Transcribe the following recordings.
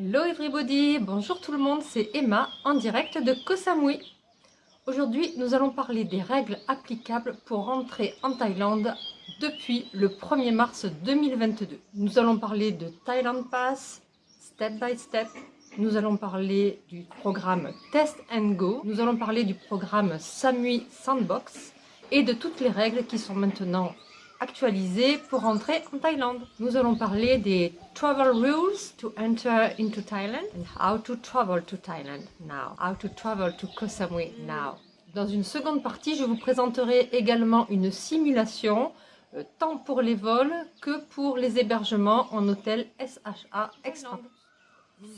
Hello everybody, bonjour tout le monde, c'est Emma en direct de Koh Samui. Aujourd'hui, nous allons parler des règles applicables pour rentrer en Thaïlande depuis le 1er mars 2022. Nous allons parler de Thailand Pass, step by step. Nous allons parler du programme Test and Go. Nous allons parler du programme Samui Sandbox et de toutes les règles qui sont maintenant actualisées pour entrer en Thaïlande. Nous allons parler des travel rules to enter into Thailand and how to travel to Thailand now. How to travel to Koh Samui now. Dans une seconde partie, je vous présenterai également une simulation euh, tant pour les vols que pour les hébergements en hôtel SHA Extra.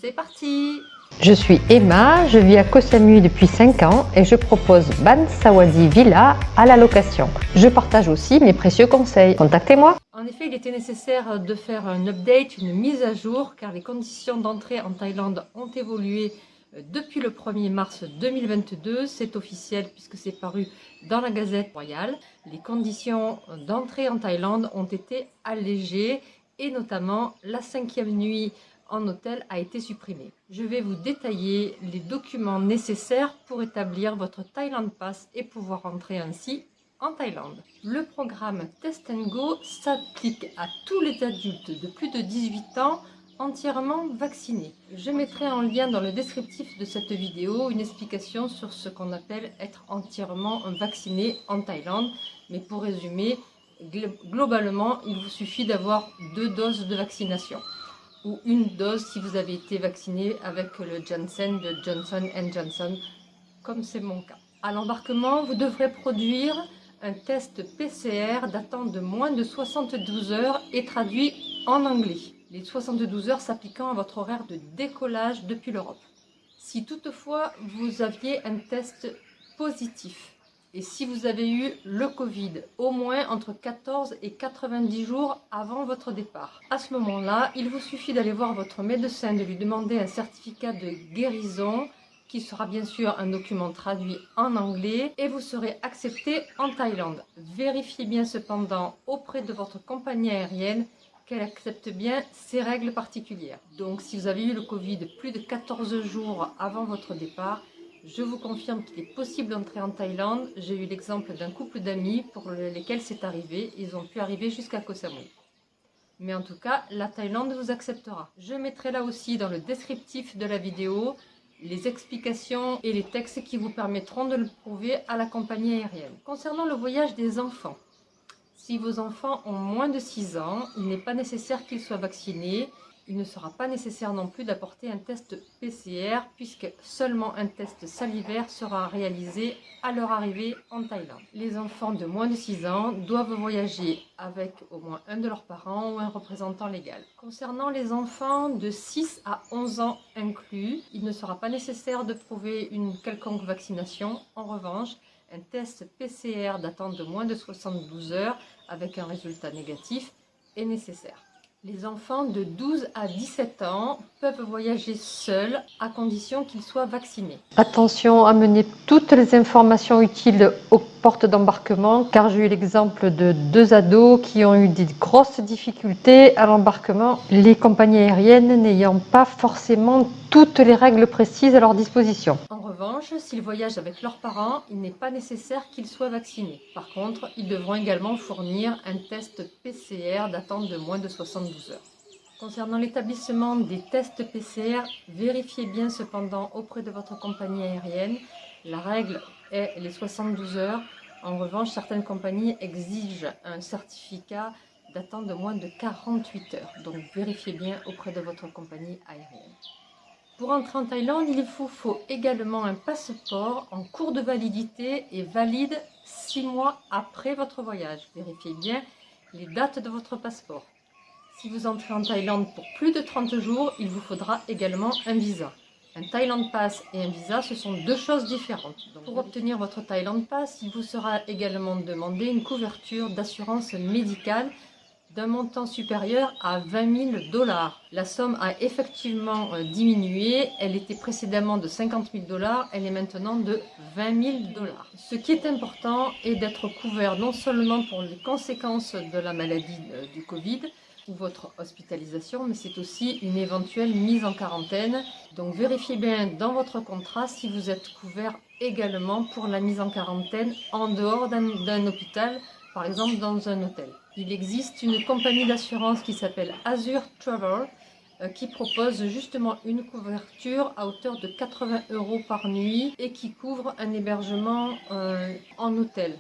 C'est parti Je suis Emma, je vis à Koh Samui depuis 5 ans et je propose Ban Sawadi Villa à la location. Je partage aussi mes précieux conseils. Contactez-moi En effet, il était nécessaire de faire un update, une mise à jour, car les conditions d'entrée en Thaïlande ont évolué euh, depuis le 1er mars 2022. C'est officiel puisque c'est paru dans la Gazette royale. Les conditions d'entrée en Thaïlande ont été allégées et notamment la cinquième nuit en hôtel a été supprimée. Je vais vous détailler les documents nécessaires pour établir votre Thailand Pass et pouvoir entrer ainsi en Thaïlande. Le programme Test Go s'applique à tous les adultes de plus de 18 ans entièrement vaccinés. Je mettrai en lien dans le descriptif de cette vidéo une explication sur ce qu'on appelle être entièrement vacciné en Thaïlande. Mais pour résumer, globalement, il vous suffit d'avoir deux doses de vaccination ou une dose si vous avez été vacciné avec le Janssen de Johnson Johnson, comme c'est mon cas. À l'embarquement, vous devrez produire un test PCR datant de moins de 72 heures et traduit en anglais. Les 72 heures s'appliquant à votre horaire de décollage depuis l'Europe. Si toutefois vous aviez un test positif et si vous avez eu le Covid au moins entre 14 et 90 jours avant votre départ. À ce moment-là, il vous suffit d'aller voir votre médecin, de lui demander un certificat de guérison qui sera bien sûr un document traduit en anglais et vous serez accepté en Thaïlande. Vérifiez bien cependant auprès de votre compagnie aérienne qu'elle accepte bien ces règles particulières. Donc si vous avez eu le Covid plus de 14 jours avant votre départ, je vous confirme qu'il est possible d'entrer en Thaïlande. J'ai eu l'exemple d'un couple d'amis pour lesquels c'est arrivé. Ils ont pu arriver jusqu'à Koh Samui. Mais en tout cas, la Thaïlande vous acceptera. Je mettrai là aussi dans le descriptif de la vidéo les explications et les textes qui vous permettront de le prouver à la compagnie aérienne. Concernant le voyage des enfants, si vos enfants ont moins de 6 ans, il n'est pas nécessaire qu'ils soient vaccinés il ne sera pas nécessaire non plus d'apporter un test PCR puisque seulement un test salivaire sera réalisé à leur arrivée en Thaïlande. Les enfants de moins de 6 ans doivent voyager avec au moins un de leurs parents ou un représentant légal. Concernant les enfants de 6 à 11 ans inclus, il ne sera pas nécessaire de prouver une quelconque vaccination. En revanche, un test PCR datant de moins de 72 heures avec un résultat négatif est nécessaire. Les enfants de 12 à 17 ans peuvent voyager seuls à condition qu'ils soient vaccinés. Attention à mener toutes les informations utiles aux portes d'embarquement car j'ai eu l'exemple de deux ados qui ont eu des grosses difficultés à l'embarquement, les compagnies aériennes n'ayant pas forcément toutes les règles précises à leur disposition. En revanche, s'ils voyagent avec leurs parents, il n'est pas nécessaire qu'ils soient vaccinés. Par contre, ils devront également fournir un test PCR datant de moins de 72 heures. Concernant l'établissement des tests PCR, vérifiez bien cependant auprès de votre compagnie aérienne. La règle est les 72 heures. En revanche, certaines compagnies exigent un certificat datant de moins de 48 heures. Donc vérifiez bien auprès de votre compagnie aérienne. Pour entrer en Thaïlande, il vous faut également un passeport en cours de validité et valide 6 mois après votre voyage. Vérifiez bien les dates de votre passeport. Si vous entrez en Thaïlande pour plus de 30 jours, il vous faudra également un visa. Un Thailand Pass et un visa, ce sont deux choses différentes. pour obtenir votre Thailand Pass, il vous sera également demandé une couverture d'assurance médicale d'un montant supérieur à 20 000 dollars. La somme a effectivement euh, diminué, elle était précédemment de 50 000 dollars, elle est maintenant de 20 000 dollars. Ce qui est important est d'être couvert non seulement pour les conséquences de la maladie euh, du Covid, ou votre hospitalisation, mais c'est aussi une éventuelle mise en quarantaine. Donc vérifiez bien dans votre contrat si vous êtes couvert également pour la mise en quarantaine en dehors d'un hôpital, par exemple dans un hôtel. Il existe une compagnie d'assurance qui s'appelle Azure Travel euh, qui propose justement une couverture à hauteur de 80 euros par nuit et qui couvre un hébergement euh, en hôtel.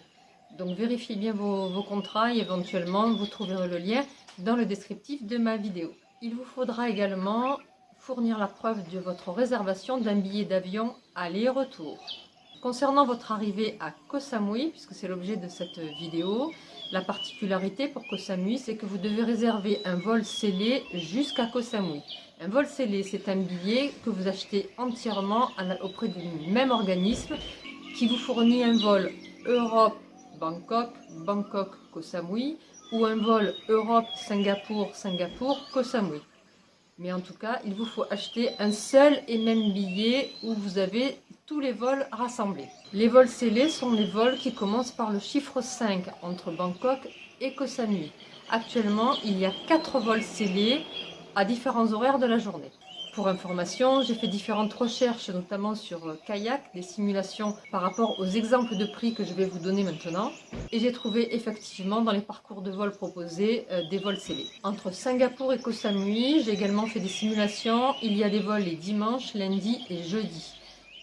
Donc vérifiez bien vos, vos, contrats et éventuellement vous trouverez le lien dans le descriptif de ma vidéo. Il vous faudra également fournir la preuve de votre réservation d'un billet d'avion aller-retour. Concernant votre arrivée à Koh Samui, puisque c'est l'objet de cette vidéo, la particularité pour Koh Samui, c'est que vous devez réserver un vol scellé jusqu'à Koh Samui. Un vol scellé, c'est un billet que vous achetez entièrement auprès du même organisme qui vous fournit un vol Europe-Bangkok, Bangkok-Koh Samui ou un vol Europe-Singapour, Singapour-Koh Samui. Mais en tout cas, il vous faut acheter un seul et même billet où vous avez les vols rassemblés. Les vols scellés sont les vols qui commencent par le chiffre 5 entre Bangkok et Koh Samui. Actuellement, il y a 4 vols scellés à différents horaires de la journée. Pour information, j'ai fait différentes recherches, notamment sur euh, Kayak, des simulations par rapport aux exemples de prix que je vais vous donner maintenant. Et j'ai trouvé effectivement dans les parcours de vol proposés euh, des vols scellés. Entre Singapour et Koh Samui, j'ai également fait des simulations. Il y a des vols les dimanches, lundi et jeudi.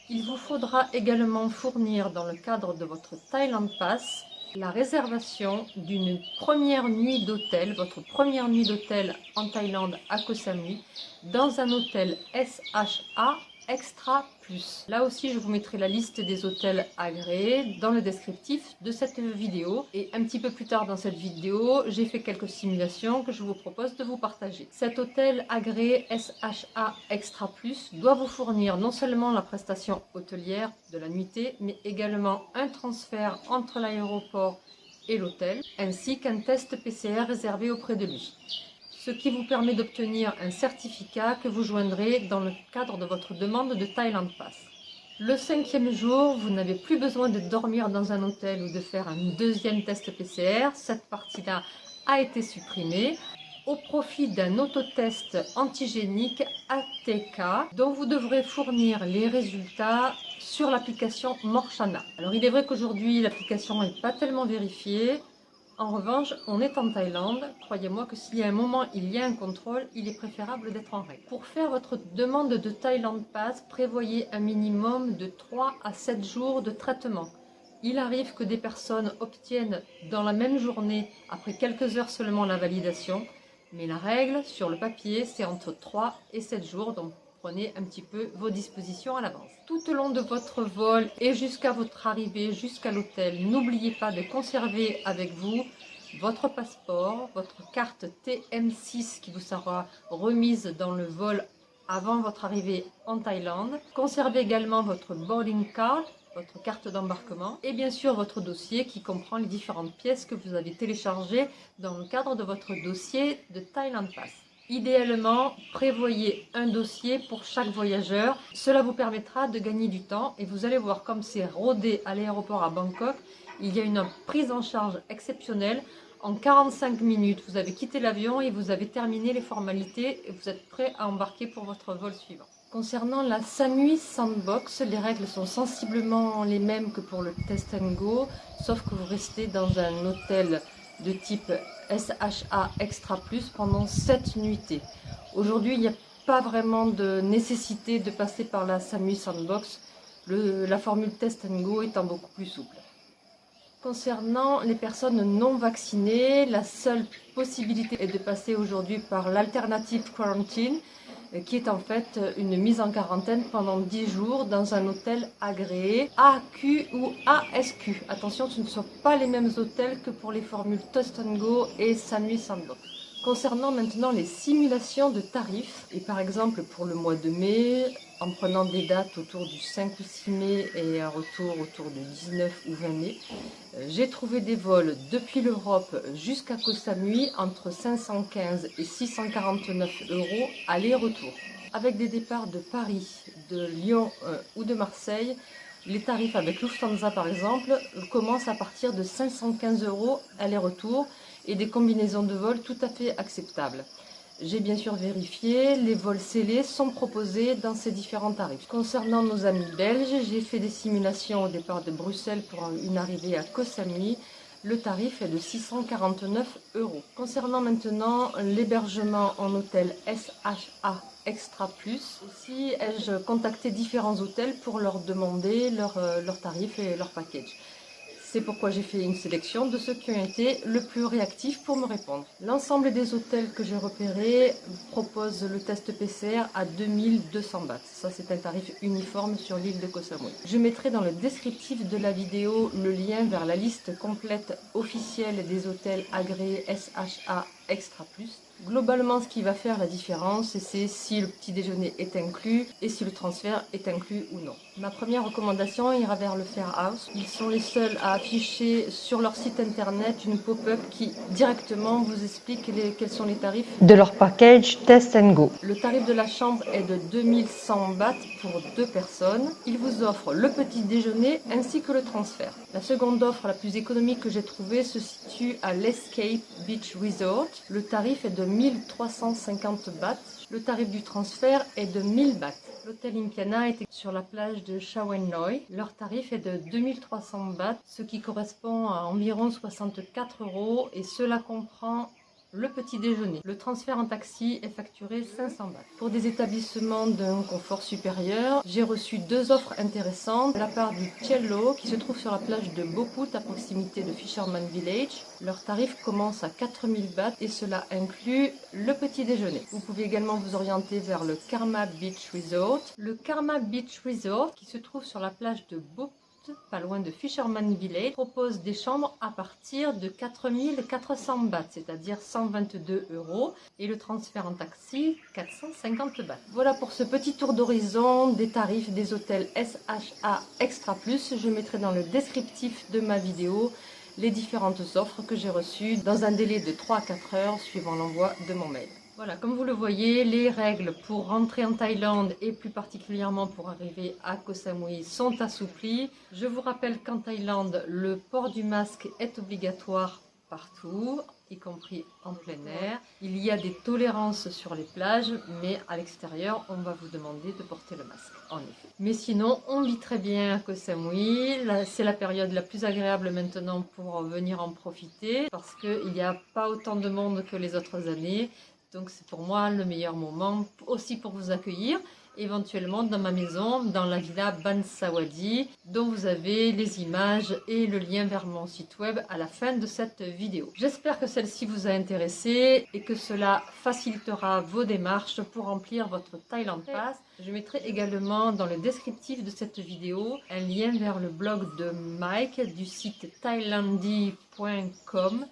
Il vous faudra également fournir dans le cadre de votre Thailand Pass la réservation d'une première nuit d'hôtel, votre première nuit d'hôtel en Thaïlande à Koh Samui, dans un hôtel SHA Extra Plus. Là aussi, je vous mettrai la liste des hôtels agréés dans le descriptif de cette vidéo. Et un petit peu plus tard dans cette vidéo, j'ai fait quelques simulations que je vous propose de vous partager. Cet hôtel agréé SHA Extra Plus doit vous fournir non seulement la prestation hôtelière de la nuitée, mais également un transfert entre l'aéroport et l'hôtel, ainsi qu'un test PCR réservé auprès de lui ce qui vous permet d'obtenir un certificat que vous joindrez dans le cadre de votre demande de Thailand Pass. Le cinquième jour, vous n'avez plus besoin de dormir dans un hôtel ou de faire un deuxième test PCR. Cette partie-là a été supprimée au profit d'un autotest antigénique ATK dont vous devrez fournir les résultats sur l'application Morchana. Alors il est vrai qu'aujourd'hui l'application n'est pas tellement vérifiée, en revanche, on est en Thaïlande. Croyez-moi que s'il y a un moment, il y a un contrôle, il est préférable d'être en règle. Pour faire votre demande de Thailand Pass, prévoyez un minimum de 3 à 7 jours de traitement. Il arrive que des personnes obtiennent dans la même journée, après quelques heures seulement, la validation. Mais la règle, sur le papier, c'est entre 3 et 7 jours. Prenez un petit peu vos dispositions à l'avance. Tout au long de votre vol et jusqu'à votre arrivée jusqu'à l'hôtel, n'oubliez pas de conserver avec vous votre passeport, votre carte TM6 qui vous sera remise dans le vol avant votre arrivée en Thaïlande. Conservez également votre boarding card, votre carte d'embarquement et bien sûr votre dossier qui comprend les différentes pièces que vous avez téléchargées dans le cadre de votre dossier de Thailand Pass. Idéalement, prévoyez un dossier pour chaque voyageur. Cela vous permettra de gagner du temps et vous allez voir comme c'est rodé à l'aéroport à Bangkok. Il y a une prise en charge exceptionnelle. En 45 minutes, vous avez quitté l'avion et vous avez terminé les formalités et vous êtes prêt à embarquer pour votre vol suivant. Concernant la Samui Sandbox, les règles sont sensiblement les mêmes que pour le Test Go, sauf que vous restez dans un hôtel de type SHA Extra Plus pendant 7 nuitées. Aujourd'hui, il n'y a pas vraiment de nécessité de passer par la SAMU Sandbox, la formule Test Go étant beaucoup plus souple. Concernant les personnes non vaccinées, la seule possibilité est de passer aujourd'hui par l'alternative quarantine, qui est en fait une mise en quarantaine pendant 10 jours dans un hôtel agréé AQ ou ASQ. Attention, ce ne sont pas les mêmes hôtels que pour les formules Toast Go et Sanui Sandbox. Concernant maintenant les simulations de tarifs, et par exemple pour le mois de mai, en prenant des dates autour du 5 ou 6 mai et un retour autour du 19 ou 20 mai, euh, j'ai trouvé des vols depuis l'Europe jusqu'à Koh Samui entre 515 et 649 euros aller-retour. Avec des départs de Paris, de Lyon euh, ou de Marseille, les tarifs avec Lufthansa par exemple commencent à partir de 515 euros aller-retour et des combinaisons de vol tout à fait acceptables. J'ai bien sûr vérifié, les vols scellés sont proposés dans ces différents tarifs. Concernant nos amis belges, j'ai fait des simulations au départ de Bruxelles pour une arrivée à Koh Samui. Le tarif est de 649 euros. Concernant maintenant l'hébergement en hôtel SHA Extra Plus, aussi ai-je contacté différents hôtels pour leur demander leurs euh, leur tarifs et leur package. C'est pourquoi j'ai fait une sélection de ceux qui ont été le plus réactifs pour me répondre. L'ensemble des hôtels que j'ai repérés proposent le test PCR à 2200 bahts. Ça, c'est un tarif uniforme sur l'île de Koh Samui. Je mettrai dans le descriptif de la vidéo le lien vers la liste complète officielle des hôtels agréés SHA Extra Plus Globalement, ce qui va faire la différence, c'est si le petit déjeuner est inclus et si le transfert est inclus ou non. Ma première recommandation ira vers le Fair House. Ils sont les seuls à afficher sur leur site internet une pop-up qui directement vous explique quels sont les tarifs de leur package Test and Go. Le tarif de la chambre est de 2100 bahts pour deux personnes. Ils vous offrent le petit déjeuner ainsi que le transfert. La seconde offre la plus économique que j'ai trouvée se situe à l'Escape Beach Resort. Le tarif est de 1350 bahts. Le tarif du transfert est de 1000 bahts. L'hôtel Impiana est sur la plage de Noi. Leur tarif est de 2300 bahts, ce qui correspond à environ 64 euros et cela comprend le petit déjeuner. Le transfert en taxi est facturé 500 bahts. Pour des établissements d'un confort supérieur, j'ai reçu deux offres intéressantes de la part du Cielo qui se trouve sur la plage de Boput à proximité de Fisherman Village. Leur tarif commence à 4000 bahts et cela inclut le petit déjeuner. Vous pouvez également vous orienter vers le Karma Beach Resort. Le Karma Beach Resort qui se trouve sur la plage de Boput pas loin de Fisherman Village, propose des chambres à partir de 4400 bahts, c'est-à-dire 122 euros, et le transfert en taxi 450 bahts. Voilà pour ce petit tour d'horizon des tarifs des hôtels SHA Extra Plus. Je mettrai dans le descriptif de ma vidéo les différentes offres que j'ai reçues dans un délai de 3 à 4 heures suivant l'envoi de mon mail. Voilà, comme vous le voyez, les règles pour rentrer en Thaïlande et plus particulièrement pour arriver à Koh Samui sont assouplies. Je vous rappelle qu'en Thaïlande, le port du masque est obligatoire partout, y compris en plein air. Il y a des tolérances sur les plages, mais à l'extérieur, on va vous demander de porter le masque, en effet. Mais sinon, on vit très bien à Koh Samui. C'est la période la plus agréable maintenant pour venir en profiter, parce qu'il n'y a pas autant de monde que les autres années. Donc c'est pour moi le meilleur moment aussi pour vous accueillir éventuellement dans ma maison, dans la villa Bansawadi, dont vous avez les images et le lien vers mon site web à la fin de cette vidéo. J'espère que celle-ci vous a intéressé et que cela facilitera vos démarches pour remplir votre Thailand Pass. Je mettrai également dans le descriptif de cette vidéo un lien vers le blog de Mike du site thailandy.com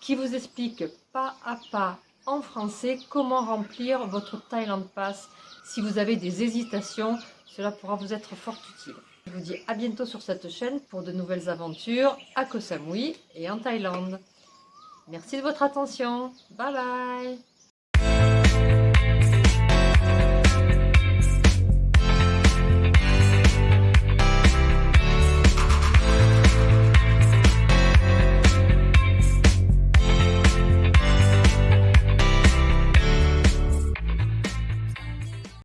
qui vous explique pas à pas en français comment remplir votre Thailand Pass. Si vous avez des hésitations, cela pourra vous être fort utile. Je vous dis à bientôt sur cette chaîne pour de nouvelles aventures à Koh Samui et en Thaïlande. Merci de votre attention. Bye bye